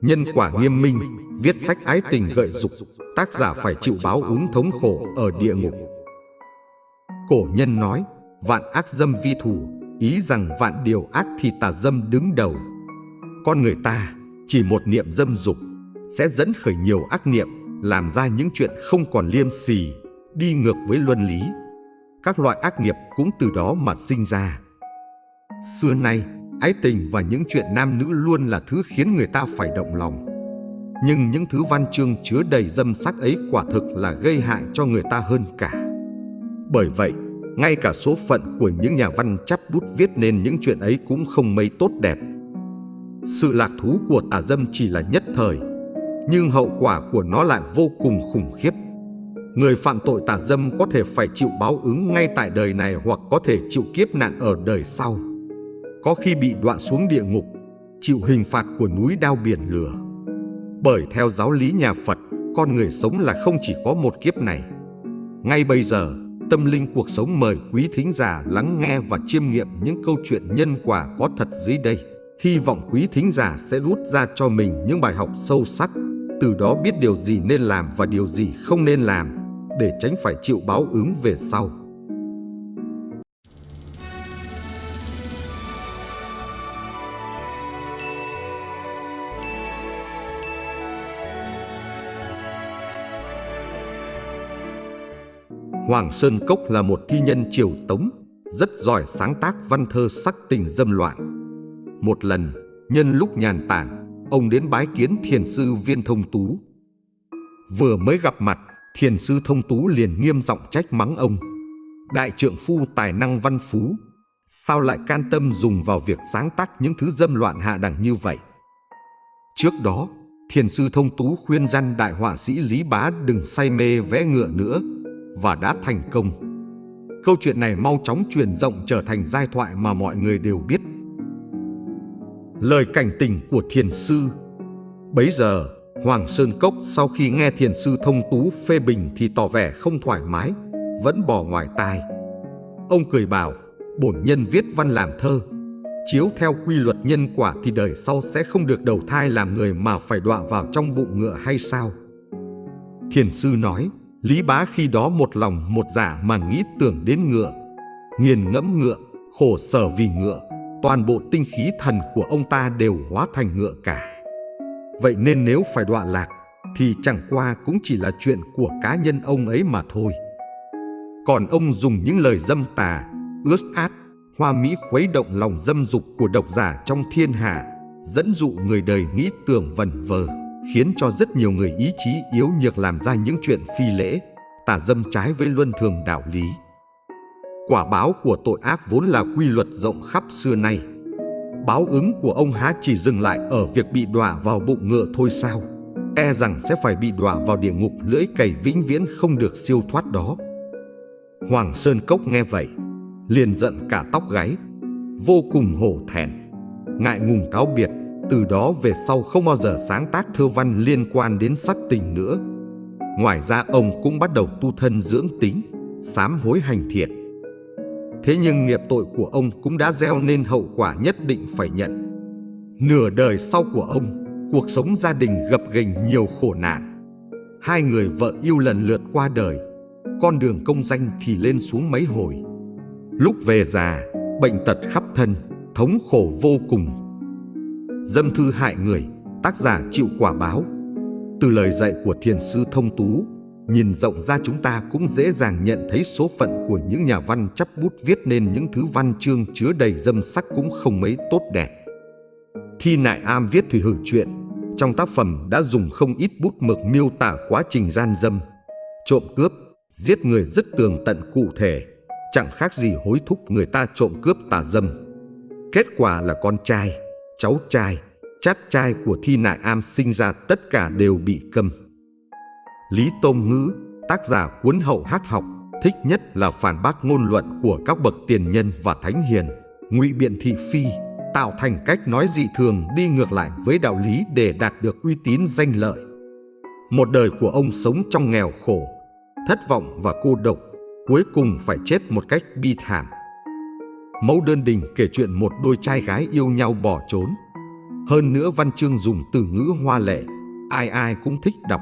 Nhân quả nghiêm minh, viết sách ái tình gợi dục, tác giả phải chịu báo ứng thống khổ ở địa ngục. Cổ nhân nói, vạn ác dâm vi thủ, ý rằng vạn điều ác thì tà dâm đứng đầu. Con người ta chỉ một niệm dâm dục sẽ dẫn khởi nhiều ác niệm, làm ra những chuyện không còn liêm sỉ, đi ngược với luân lý. Các loại ác nghiệp cũng từ đó mà sinh ra. Xưa nay, ái tình và những chuyện nam nữ luôn là thứ khiến người ta phải động lòng. Nhưng những thứ văn chương chứa đầy dâm sắc ấy quả thực là gây hại cho người ta hơn cả. Bởi vậy, ngay cả số phận của những nhà văn chắp bút viết nên những chuyện ấy cũng không mấy tốt đẹp. Sự lạc thú của tà dâm chỉ là nhất thời, nhưng hậu quả của nó lại vô cùng khủng khiếp. Người phạm tội tà dâm có thể phải chịu báo ứng ngay tại đời này hoặc có thể chịu kiếp nạn ở đời sau. Có khi bị đọa xuống địa ngục, chịu hình phạt của núi đao biển lửa. Bởi theo giáo lý nhà Phật, con người sống là không chỉ có một kiếp này. Ngay bây giờ, Tâm linh cuộc sống mời quý thính giả lắng nghe và chiêm nghiệm những câu chuyện nhân quả có thật dưới đây. Hy vọng quý thính giả sẽ rút ra cho mình những bài học sâu sắc, từ đó biết điều gì nên làm và điều gì không nên làm, để tránh phải chịu báo ứng về sau. Hoàng Sơn Cốc là một thi nhân triều Tống, rất giỏi sáng tác văn thơ sắc tình dâm loạn. Một lần, nhân lúc nhàn tản, ông đến bái kiến thiền sư Viên Thông Tú. Vừa mới gặp mặt, thiền sư Thông Tú liền nghiêm giọng trách mắng ông. Đại trượng phu tài năng văn phú, sao lại can tâm dùng vào việc sáng tác những thứ dâm loạn hạ đẳng như vậy? Trước đó, thiền sư Thông Tú khuyên răn đại họa sĩ Lý Bá đừng say mê vẽ ngựa nữa, và đã thành công. Câu chuyện này mau chóng truyền rộng trở thành giai thoại mà mọi người đều biết. Lời cảnh tình của thiền sư Bấy giờ, Hoàng Sơn Cốc sau khi nghe thiền sư thông tú phê bình thì tỏ vẻ không thoải mái, vẫn bỏ ngoài tai. Ông cười bảo, bổn nhân viết văn làm thơ, chiếu theo quy luật nhân quả thì đời sau sẽ không được đầu thai làm người mà phải đọa vào trong bụng ngựa hay sao? Thiền sư nói, Lý bá khi đó một lòng một giả mà nghĩ tưởng đến ngựa, nghiền ngẫm ngựa, khổ sở vì ngựa, toàn bộ tinh khí thần của ông ta đều hóa thành ngựa cả. Vậy nên nếu phải đọa lạc, thì chẳng qua cũng chỉ là chuyện của cá nhân ông ấy mà thôi. Còn ông dùng những lời dâm tà, ướt át, hoa mỹ khuấy động lòng dâm dục của độc giả trong thiên hạ, dẫn dụ người đời nghĩ tưởng vần vờ khiến cho rất nhiều người ý chí yếu nhược làm ra những chuyện phi lễ, tà dâm trái với luân thường đạo lý. Quả báo của tội ác vốn là quy luật rộng khắp xưa nay. Báo ứng của ông há chỉ dừng lại ở việc bị đọa vào bụng ngựa thôi sao? E rằng sẽ phải bị đọa vào địa ngục lưỡi cày vĩnh viễn không được siêu thoát đó. Hoàng Sơn Cốc nghe vậy, liền giận cả tóc gáy, vô cùng hổ thẹn, ngại ngùng cáo biệt từ đó về sau không bao giờ sáng tác thơ văn liên quan đến sắc tình nữa. Ngoài ra ông cũng bắt đầu tu thân dưỡng tính, sám hối hành thiện. Thế nhưng nghiệp tội của ông cũng đã gieo nên hậu quả nhất định phải nhận. Nửa đời sau của ông, cuộc sống gia đình gập ghềnh nhiều khổ nạn. Hai người vợ yêu lần lượt qua đời, con đường công danh thì lên xuống mấy hồi. Lúc về già, bệnh tật khắp thân, thống khổ vô cùng Dâm thư hại người, tác giả chịu quả báo. Từ lời dạy của thiền sư thông tú, nhìn rộng ra chúng ta cũng dễ dàng nhận thấy số phận của những nhà văn chấp bút viết nên những thứ văn chương chứa đầy dâm sắc cũng không mấy tốt đẹp. Thi Nại Am viết Thủy Hử Chuyện, trong tác phẩm đã dùng không ít bút mực miêu tả quá trình gian dâm, trộm cướp, giết người rất tường tận cụ thể, chẳng khác gì hối thúc người ta trộm cướp tà dâm. Kết quả là con trai, cháu trai, chát trai của Thi Nại Am sinh ra tất cả đều bị câm. Lý tôm Ngữ, tác giả cuốn hậu hắc học, thích nhất là phản bác ngôn luận của các bậc tiền nhân và thánh hiền, ngụy biện thị phi, tạo thành cách nói dị thường đi ngược lại với đạo lý để đạt được uy tín danh lợi. Một đời của ông sống trong nghèo khổ, thất vọng và cô độc, cuối cùng phải chết một cách bi thảm. Mẫu đơn đình kể chuyện một đôi trai gái yêu nhau bỏ trốn. Hơn nữa văn chương dùng từ ngữ hoa lệ, ai ai cũng thích đọc,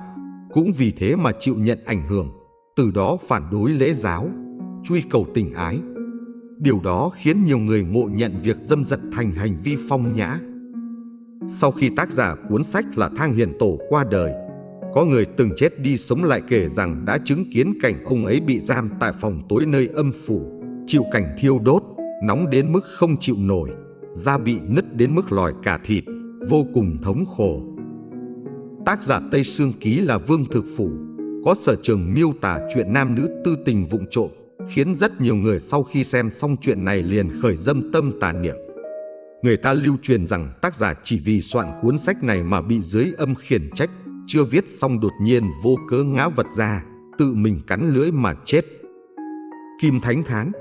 cũng vì thế mà chịu nhận ảnh hưởng, từ đó phản đối lễ giáo, truy cầu tình ái. Điều đó khiến nhiều người ngộ nhận việc dâm dật thành hành vi phong nhã. Sau khi tác giả cuốn sách là Thang Hiền Tổ qua đời, có người từng chết đi sống lại kể rằng đã chứng kiến cảnh ông ấy bị giam tại phòng tối nơi âm phủ, chịu cảnh thiêu đốt, nóng đến mức không chịu nổi, da bị nứt đến mức lòi cả thịt, vô cùng thống khổ. Tác giả Tây Sương Ký là Vương Thực Phủ, có sở trường miêu tả chuyện nam nữ tư tình vụng trộm, khiến rất nhiều người sau khi xem xong chuyện này liền khởi dâm tâm tà niệm. Người ta lưu truyền rằng tác giả chỉ vì soạn cuốn sách này mà bị dưới âm khiển trách, chưa viết xong đột nhiên vô cớ ngã vật ra, tự mình cắn lưỡi mà chết. Kim Thánh Thán,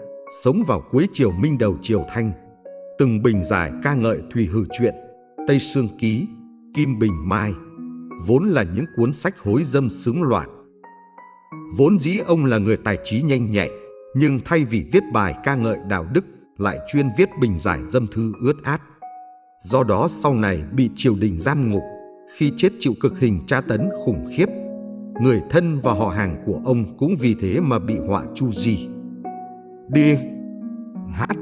sống vào cuối triều Minh đầu triều Thanh, từng bình giải ca ngợi Thùy Hử Chuyện, Tây Sương Ký, Kim Bình Mai, vốn là những cuốn sách hối dâm sướng loạn. Vốn dĩ ông là người tài trí nhanh nhạy, nhưng thay vì viết bài ca ngợi đạo đức, lại chuyên viết bình giải dâm thư ướt át. Do đó sau này bị triều đình giam ngục, khi chết chịu cực hình tra tấn khủng khiếp. Người thân và họ hàng của ông cũng vì thế mà bị họa chu di. Đi hát.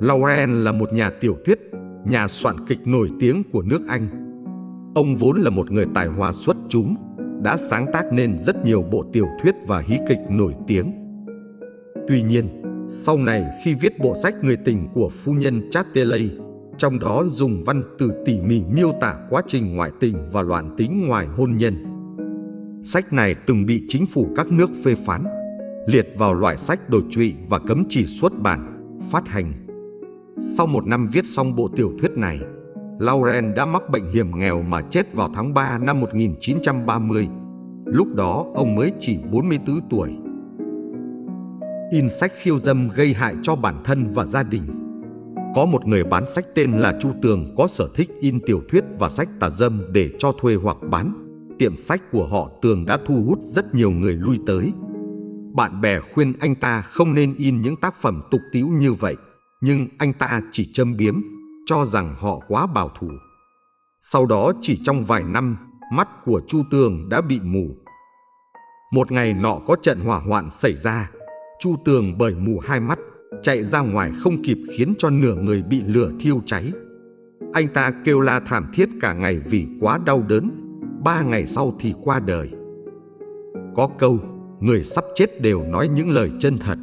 Lauren là một nhà tiểu thuyết, nhà soạn kịch nổi tiếng của nước Anh. Ông vốn là một người tài hoa xuất chúng, đã sáng tác nên rất nhiều bộ tiểu thuyết và hí kịch nổi tiếng. Tuy nhiên, sau này khi viết bộ sách Người tình của phu nhân Chatterley, trong đó dùng văn từ tỉ mỉ miêu tả quá trình ngoại tình và loạn tính ngoài hôn nhân. Sách này từng bị chính phủ các nước phê phán, liệt vào loại sách đồi trụy và cấm chỉ xuất bản, phát hành. Sau một năm viết xong bộ tiểu thuyết này, Lauren đã mắc bệnh hiểm nghèo mà chết vào tháng 3 năm 1930. Lúc đó ông mới chỉ 44 tuổi. In sách khiêu dâm gây hại cho bản thân và gia đình. Có một người bán sách tên là Chu Tường có sở thích in tiểu thuyết và sách tà dâm để cho thuê hoặc bán. Tiệm sách của họ Tường đã thu hút rất nhiều người lui tới. Bạn bè khuyên anh ta không nên in những tác phẩm tục tiễu như vậy, nhưng anh ta chỉ châm biếm, cho rằng họ quá bảo thủ. Sau đó chỉ trong vài năm, mắt của Chu Tường đã bị mù. Một ngày nọ có trận hỏa hoạn xảy ra, Chu Tường bởi mù hai mắt, chạy ra ngoài không kịp khiến cho nửa người bị lửa thiêu cháy. Anh ta kêu la thảm thiết cả ngày vì quá đau đớn, ba ngày sau thì qua đời. Có câu, người sắp chết đều nói những lời chân thật.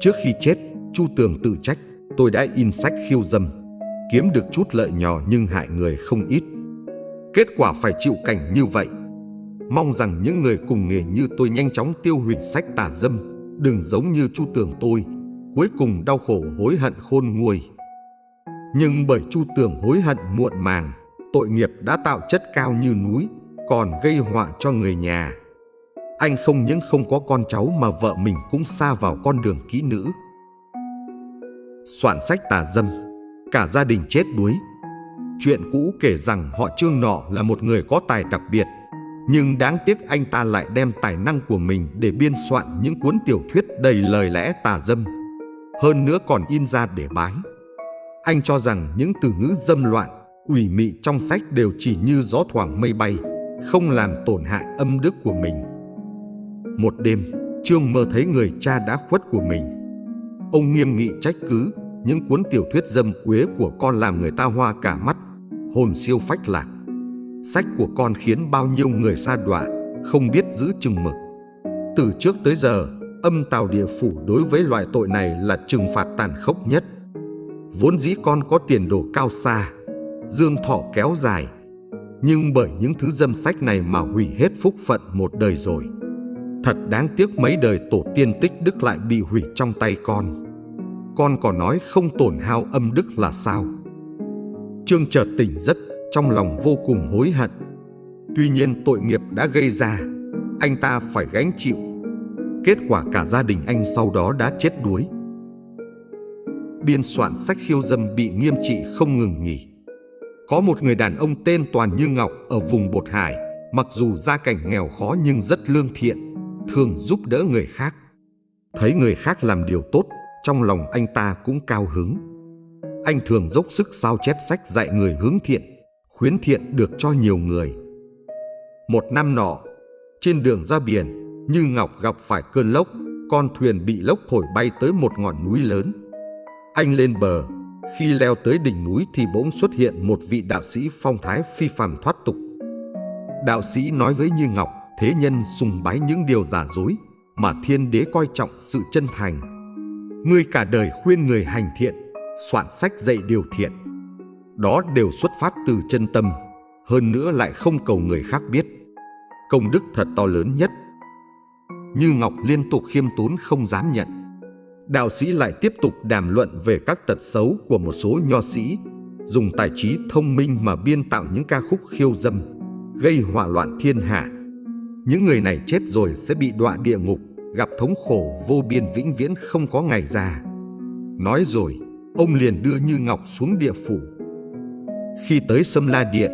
Trước khi chết, Chu Tường tự trách, tôi đã in sách khiêu dâm, kiếm được chút lợi nhỏ nhưng hại người không ít. Kết quả phải chịu cảnh như vậy. Mong rằng những người cùng nghề như tôi nhanh chóng tiêu hủy sách tà dâm, đừng giống như Chu Tường tôi, cuối cùng đau khổ hối hận khôn nguôi. Nhưng bởi Chu Tường hối hận muộn màng, tội nghiệp đã tạo chất cao như núi, còn gây họa cho người nhà. Anh không những không có con cháu mà vợ mình cũng xa vào con đường kỹ nữ. Soạn sách tà dâm, cả gia đình chết đuối. Chuyện cũ kể rằng họ Trương nọ là một người có tài đặc biệt, nhưng đáng tiếc anh ta lại đem tài năng của mình để biên soạn những cuốn tiểu thuyết đầy lời lẽ tà dâm. Hơn nữa còn in ra để bán. Anh cho rằng những từ ngữ dâm loạn, ủy mị trong sách đều chỉ như gió thoảng mây bay, không làm tổn hại âm đức của mình. Một đêm, Trương mơ thấy người cha đã khuất của mình. Ông nghiêm nghị trách cứ những cuốn tiểu thuyết dâm quế của con làm người ta hoa cả mắt, hồn siêu phách lạc. Sách của con khiến bao nhiêu người xa đọa, không biết giữ chừng mực. Từ trước tới giờ, âm tào địa phủ đối với loại tội này là trừng phạt tàn khốc nhất. Vốn dĩ con có tiền đồ cao xa, dương thọ kéo dài, nhưng bởi những thứ dâm sách này mà hủy hết phúc phận một đời rồi. Thật đáng tiếc mấy đời tổ tiên tích đức lại bị hủy trong tay con. Con còn nói không tổn hao âm đức là sao? Trương chợt tỉnh giấc, trong lòng vô cùng hối hận. Tuy nhiên tội nghiệp đã gây ra, anh ta phải gánh chịu. Kết quả cả gia đình anh sau đó đã chết đuối. Biên soạn sách khiêu dâm bị nghiêm trị không ngừng nghỉ. Có một người đàn ông tên Toàn Như Ngọc ở vùng Bột Hải, mặc dù gia cảnh nghèo khó nhưng rất lương thiện, thường giúp đỡ người khác. Thấy người khác làm điều tốt, trong lòng anh ta cũng cao hứng. Anh thường dốc sức sao chép sách dạy người hướng thiện, khuyến thiện được cho nhiều người. Một năm nọ, trên đường ra biển, Như Ngọc gặp phải cơn lốc, con thuyền bị lốc thổi bay tới một ngọn núi lớn. Anh lên bờ, khi leo tới đỉnh núi thì bỗng xuất hiện một vị đạo sĩ phong thái phi phàm thoát tục. Đạo sĩ nói với Như Ngọc, thế nhân sùng bái những điều giả dối, mà thiên đế coi trọng sự chân thành. Ngươi cả đời khuyên người hành thiện, soạn sách dạy điều thiện. Đó đều xuất phát từ chân tâm, hơn nữa lại không cầu người khác biết. Công đức thật to lớn nhất. Như Ngọc liên tục khiêm tốn không dám nhận. Đạo sĩ lại tiếp tục đàm luận về các tật xấu của một số nho sĩ, dùng tài trí thông minh mà biên tạo những ca khúc khiêu dâm, gây hỏa loạn thiên hạ. Những người này chết rồi sẽ bị đọa địa ngục, gặp thống khổ vô biên vĩnh viễn không có ngày già. Nói rồi, ông liền đưa Như Ngọc xuống địa phủ. Khi tới Sâm La Điện,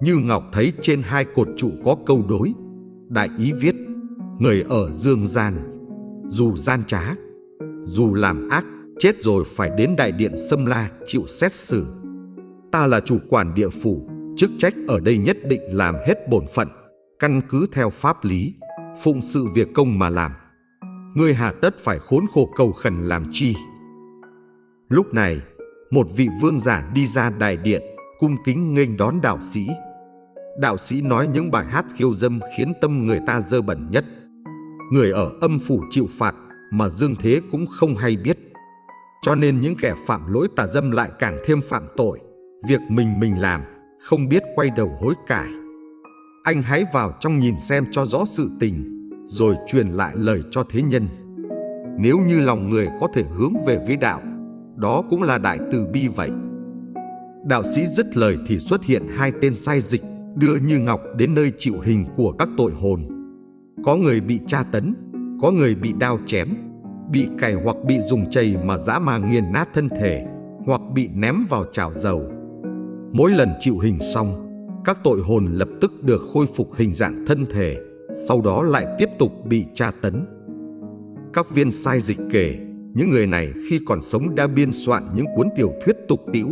Như Ngọc thấy trên hai cột trụ có câu đối. Đại ý viết, người ở dương gian, dù gian trá, dù làm ác, chết rồi phải đến đại điện Sâm La chịu xét xử. Ta là chủ quản địa phủ, chức trách ở đây nhất định làm hết bổn phận, căn cứ theo pháp lý, phụng sự việc công mà làm. Ngươi hà tất phải khốn khổ cầu khẩn làm chi? Lúc này, một vị vương giả đi ra đại điện, cung kính nghênh đón đạo sĩ. Đạo sĩ nói những bài hát khiêu dâm khiến tâm người ta dơ bẩn nhất. Người ở âm phủ chịu phạt mà dương thế cũng không hay biết. Cho nên những kẻ phạm lỗi tà dâm lại càng thêm phạm tội. Việc mình mình làm, không biết quay đầu hối cải. Anh hãy vào trong nhìn xem cho rõ sự tình, rồi truyền lại lời cho thế nhân. Nếu như lòng người có thể hướng về với đạo, đó cũng là đại từ bi vậy. Đạo sĩ dứt lời thì xuất hiện hai tên sai dịch đưa Như Ngọc đến nơi chịu hình của các tội hồn. Có người bị tra tấn, có người bị đao chém, bị cày hoặc bị dùng chày mà dã mà nghiền nát thân thể, hoặc bị ném vào chảo dầu. Mỗi lần chịu hình xong, các tội hồn lập tức được khôi phục hình dạng thân thể, sau đó lại tiếp tục bị tra tấn. Các viên sai dịch kể, những người này khi còn sống đã biên soạn những cuốn tiểu thuyết tục tĩu,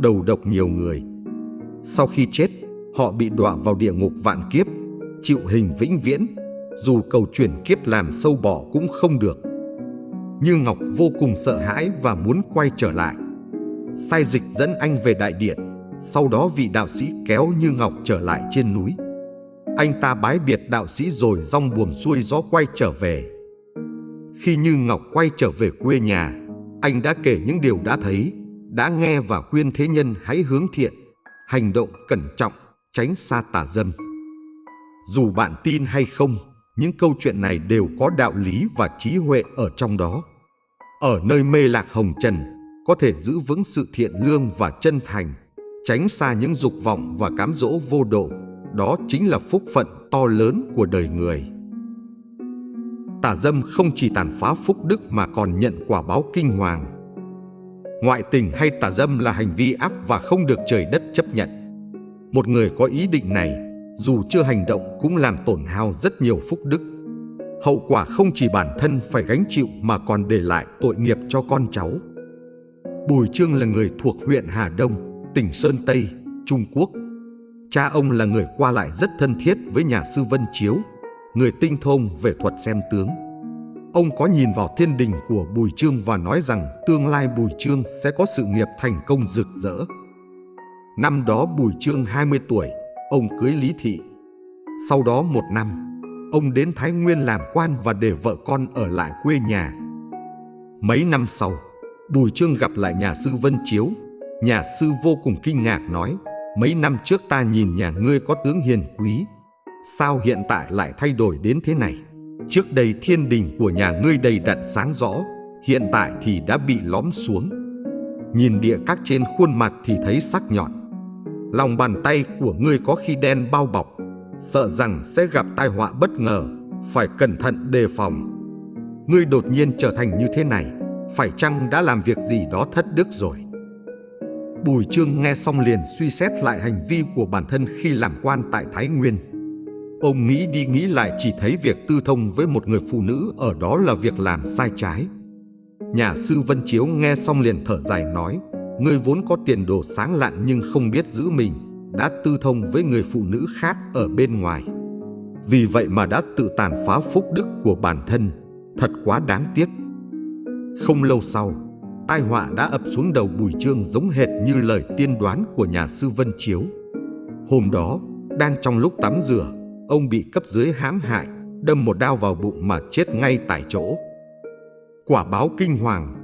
đầu độc nhiều người. Sau khi chết, họ bị đọa vào địa ngục vạn kiếp, chịu hình vĩnh viễn, dù cầu chuyển kiếp làm sâu bỏ cũng không được. Như Ngọc vô cùng sợ hãi và muốn quay trở lại. Sai dịch dẫn anh về đại điện, sau đó vị đạo sĩ kéo Như Ngọc trở lại trên núi. Anh ta bái biệt đạo sĩ rồi rong buồm xuôi gió quay trở về. Khi Như Ngọc quay trở về quê nhà, anh đã kể những điều đã thấy, đã nghe và khuyên thế nhân hãy hướng thiện, hành động cẩn trọng, tránh xa tà dâm. Dù bạn tin hay không, những câu chuyện này đều có đạo lý và trí huệ ở trong đó. Ở nơi mê lạc hồng trần, có thể giữ vững sự thiện lương và chân thành, tránh xa những dục vọng và cám dỗ vô độ. Đó chính là phúc phận to lớn của đời người. Tà dâm không chỉ tàn phá phúc đức mà còn nhận quả báo kinh hoàng. Ngoại tình hay tà dâm là hành vi ác và không được trời đất chấp nhận. Một người có ý định này, dù chưa hành động cũng làm tổn hao rất nhiều phúc đức. Hậu quả không chỉ bản thân phải gánh chịu mà còn để lại tội nghiệp cho con cháu. Bùi Trương là người thuộc huyện Hà Đông, tỉnh Sơn Tây, Trung Quốc. Cha ông là người qua lại rất thân thiết với nhà sư Vân Chiếu, người tinh thông về thuật xem tướng. Ông có nhìn vào thiên đình của Bùi Trương và nói rằng tương lai Bùi Trương sẽ có sự nghiệp thành công rực rỡ. Năm đó Bùi Trương 20 tuổi, ông cưới Lý Thị. Sau đó một năm, ông đến Thái Nguyên làm quan và để vợ con ở lại quê nhà. Mấy năm sau, Bùi Trương gặp lại nhà sư Vân Chiếu. Nhà sư vô cùng kinh ngạc nói, mấy năm trước ta nhìn nhà ngươi có tướng hiền quý, sao hiện tại lại thay đổi đến thế này? Trước đây thiên đình của nhà ngươi đầy đặn sáng rõ, hiện tại thì đã bị lõm xuống. Nhìn địa các trên khuôn mặt thì thấy sắc nhọn. Lòng bàn tay của ngươi có khi đen bao bọc, sợ rằng sẽ gặp tai họa bất ngờ, phải cẩn thận đề phòng. Ngươi đột nhiên trở thành như thế này, phải chăng đã làm việc gì đó thất đức rồi? Bùi Trương nghe xong liền suy xét lại hành vi của bản thân khi làm quan tại Thái Nguyên. Ông nghĩ đi nghĩ lại chỉ thấy việc tư thông với một người phụ nữ ở đó là việc làm sai trái. Nhà sư Vân Chiếu nghe xong liền thở dài nói, người vốn có tiền đồ sáng lạn nhưng không biết giữ mình, đã tư thông với người phụ nữ khác ở bên ngoài. Vì vậy mà đã tự tàn phá phúc đức của bản thân, thật quá đáng tiếc. Không lâu sau, tai họa đã ập xuống đầu Bùi Trương giống hệt như lời tiên đoán của nhà sư Vân Chiếu. Hôm đó, đang trong lúc tắm rửa, ông bị cấp dưới hãm hại, đâm một đao vào bụng mà chết ngay tại chỗ. Quả báo kinh hoàng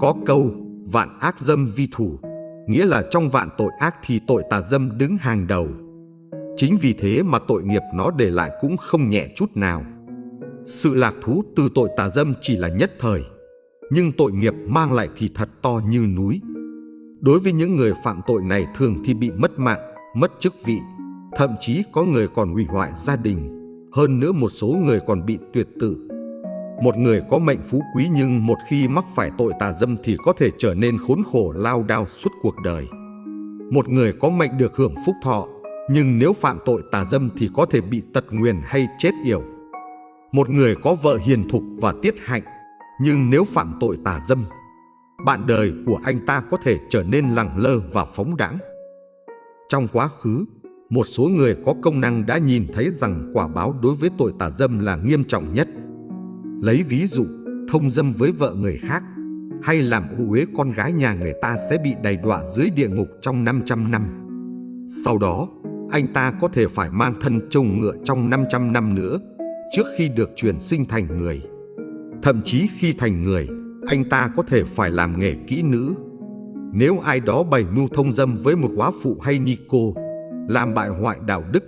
Có câu vạn ác dâm vi thủ, nghĩa là trong vạn tội ác thì tội tà dâm đứng hàng đầu. Chính vì thế mà tội nghiệp nó để lại cũng không nhẹ chút nào. Sự lạc thú từ tội tà dâm chỉ là nhất thời, nhưng tội nghiệp mang lại thì thật to như núi. Đối với những người phạm tội này thường thì bị mất mạng, mất chức vị, thậm chí có người còn hủy hoại gia đình, hơn nữa một số người còn bị tuyệt tử. Một người có mệnh phú quý nhưng một khi mắc phải tội tà dâm thì có thể trở nên khốn khổ lao đao suốt cuộc đời. Một người có mệnh được hưởng phúc thọ, nhưng nếu phạm tội tà dâm thì có thể bị tật nguyền hay chết yểu. Một người có vợ hiền thục và tiết hạnh, nhưng nếu phạm tội tà dâm, bạn đời của anh ta có thể trở nên lẳng lơ và phóng đãng. Trong quá khứ, một số người có công năng đã nhìn thấy rằng quả báo đối với tội tà dâm là nghiêm trọng nhất. Lấy ví dụ, thông dâm với vợ người khác hay làm ô uế con gái nhà người ta sẽ bị đầy đọa dưới địa ngục trong 500 năm. Sau đó, anh ta có thể phải mang thân trông ngựa trong 500 năm nữa trước khi được chuyển sinh thành người. Thậm chí khi thành người, anh ta có thể phải làm nghề kỹ nữ. Nếu ai đó bày mưu thông dâm với một quá phụ hay ni cô, làm bại hoại đạo đức,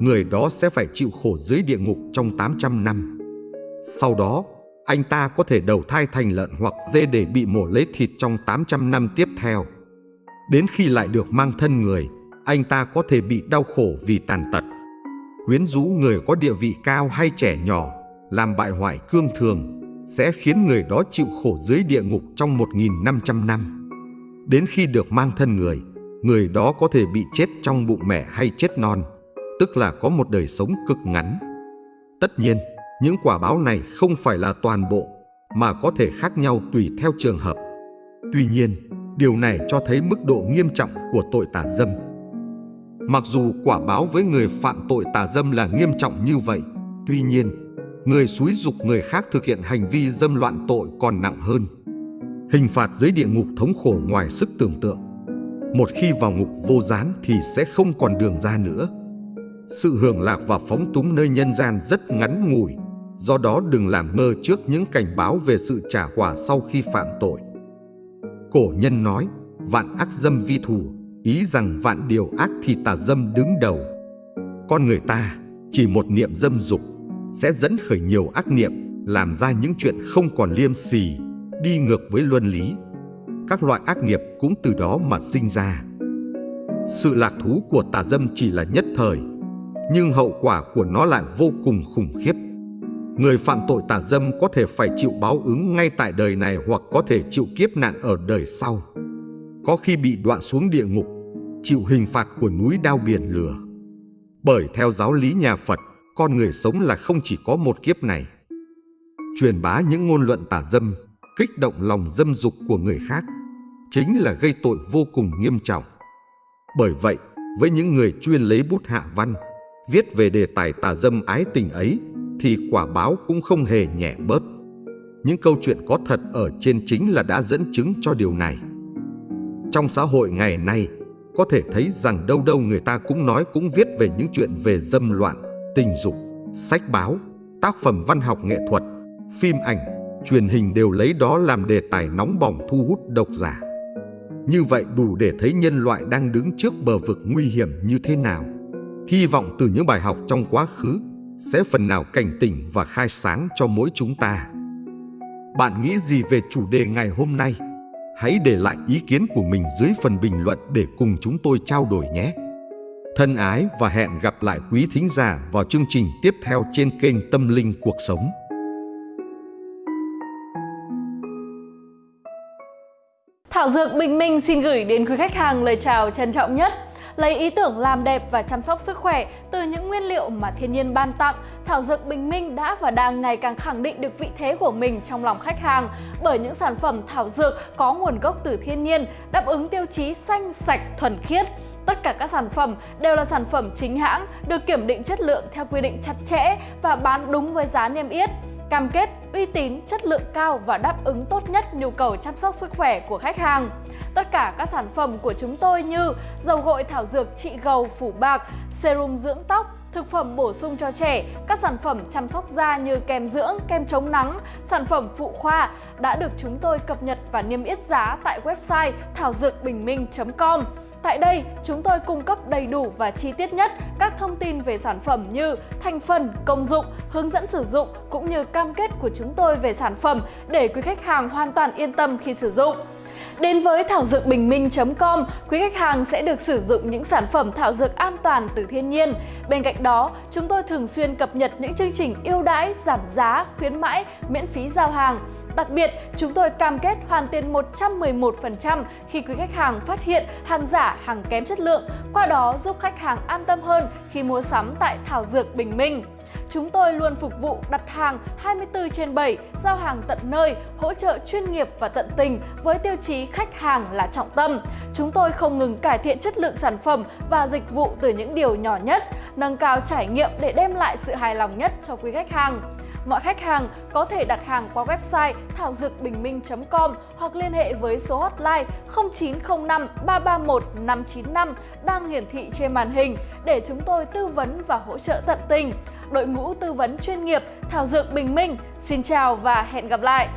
người đó sẽ phải chịu khổ dưới địa ngục trong 800 năm. Sau đó, anh ta có thể đầu thai thành lợn hoặc dê để bị mổ lấy thịt trong 800 năm tiếp theo. Đến khi lại được mang thân người, anh ta có thể bị đau khổ vì tàn tật. Quyến rũ người có địa vị cao hay trẻ nhỏ, làm bại hoại cương thường, sẽ khiến người đó chịu khổ dưới địa ngục trong 1.500 năm. Đến khi được mang thân người, người đó có thể bị chết trong bụng mẹ hay chết non, tức là có một đời sống cực ngắn. Tất nhiên, những quả báo này không phải là toàn bộ, mà có thể khác nhau tùy theo trường hợp. Tuy nhiên, điều này cho thấy mức độ nghiêm trọng của tội tà dâm. Mặc dù quả báo với người phạm tội tà dâm là nghiêm trọng như vậy, tuy nhiên, người xúi dục người khác thực hiện hành vi dâm loạn tội còn nặng hơn. Hình phạt dưới địa ngục thống khổ ngoài sức tưởng tượng. Một khi vào ngục vô gián thì sẽ không còn đường ra nữa. Sự hưởng lạc và phóng túng nơi nhân gian rất ngắn ngủi, do đó đừng làm ngơ trước những cảnh báo về sự trả quả sau khi phạm tội. Cổ nhân nói, vạn ác dâm vi thủ, ý rằng vạn điều ác thì tà dâm đứng đầu. Con người ta chỉ một niệm dâm dục sẽ dẫn khởi nhiều ác niệm, làm ra những chuyện không còn liêm sỉ, đi ngược với luân lý các loại ác nghiệp cũng từ đó mà sinh ra. Sự lạc thú của tà dâm chỉ là nhất thời, nhưng hậu quả của nó lại vô cùng khủng khiếp. Người phạm tội tà dâm có thể phải chịu báo ứng ngay tại đời này hoặc có thể chịu kiếp nạn ở đời sau. Có khi bị đọa xuống địa ngục, chịu hình phạt của núi đao biển lửa. Bởi theo giáo lý nhà Phật, con người sống là không chỉ có một kiếp này. Truyền bá những ngôn luận tà dâm, kích động lòng dâm dục của người khác chính là gây tội vô cùng nghiêm trọng. Bởi vậy, với những người chuyên lấy bút hạ văn, viết về đề tài tà dâm ái tình ấy, thì quả báo cũng không hề nhẹ bớt. Những câu chuyện có thật ở trên chính là đã dẫn chứng cho điều này. Trong xã hội ngày nay, có thể thấy rằng đâu đâu người ta cũng nói cũng viết về những chuyện về dâm loạn, tình dục, sách báo, tác phẩm văn học nghệ thuật, phim ảnh, truyền hình đều lấy đó làm đề tài nóng bỏng thu hút độc giả. Như vậy đủ để thấy nhân loại đang đứng trước bờ vực nguy hiểm như thế nào. Hy vọng từ những bài học trong quá khứ sẽ phần nào cảnh tỉnh và khai sáng cho mỗi chúng ta. Bạn nghĩ gì về chủ đề ngày hôm nay? Hãy để lại ý kiến của mình dưới phần bình luận để cùng chúng tôi trao đổi nhé. Thân ái và hẹn gặp lại quý thính giả vào chương trình tiếp theo trên kênh Tâm Linh Cuộc Sống. Thảo Dược Bình Minh xin gửi đến quý khách hàng lời chào trân trọng nhất Lấy ý tưởng làm đẹp và chăm sóc sức khỏe từ những nguyên liệu mà thiên nhiên ban tặng, Thảo Dược Bình Minh đã và đang ngày càng khẳng định được vị thế của mình trong lòng khách hàng bởi những sản phẩm thảo dược có nguồn gốc từ thiên nhiên, đáp ứng tiêu chí xanh, sạch, thuần khiết. Tất cả các sản phẩm đều là sản phẩm chính hãng, được kiểm định chất lượng theo quy định chặt chẽ và bán đúng với giá niêm yết cam kết uy tín, chất lượng cao và đáp ứng tốt nhất nhu cầu chăm sóc sức khỏe của khách hàng. Tất cả các sản phẩm của chúng tôi như dầu gội thảo dược trị gầu phủ bạc, serum dưỡng tóc, thực phẩm bổ sung cho trẻ, các sản phẩm chăm sóc da như kem dưỡng, kem chống nắng, sản phẩm phụ khoa đã được chúng tôi cập nhật và niêm yết giá tại website thảo dược bình minh.com. Tại đây, chúng tôi cung cấp đầy đủ và chi tiết nhất các thông tin về sản phẩm như thành phần, công dụng, hướng dẫn sử dụng cũng như cam kết của chúng tôi về sản phẩm để quý khách hàng hoàn toàn yên tâm khi sử dụng. Đến với thảo dược bình minh.com, quý khách hàng sẽ được sử dụng những sản phẩm thảo dược an toàn từ thiên nhiên. Bên cạnh đó, chúng tôi thường xuyên cập nhật những chương trình ưu đãi, giảm giá, khuyến mãi, miễn phí giao hàng. Đặc biệt, chúng tôi cam kết hoàn tiền 111% khi quý khách hàng phát hiện hàng giả, hàng kém chất lượng, qua đó giúp khách hàng an tâm hơn khi mua sắm tại Thảo Dược Bình Minh. Chúng tôi luôn phục vụ đặt hàng 24 trên 7, giao hàng tận nơi, hỗ trợ chuyên nghiệp và tận tình với tiêu chí khách hàng là trọng tâm. Chúng tôi không ngừng cải thiện chất lượng sản phẩm và dịch vụ từ những điều nhỏ nhất, nâng cao trải nghiệm để đem lại sự hài lòng nhất cho quý khách hàng. Mọi khách hàng có thể đặt hàng qua website thảo dược bình minh.com hoặc liên hệ với số hotline 0905 331 595 đang hiển thị trên màn hình để chúng tôi tư vấn và hỗ trợ tận tình. Đội ngũ tư vấn chuyên nghiệp Thảo Dược Bình Minh, xin chào và hẹn gặp lại!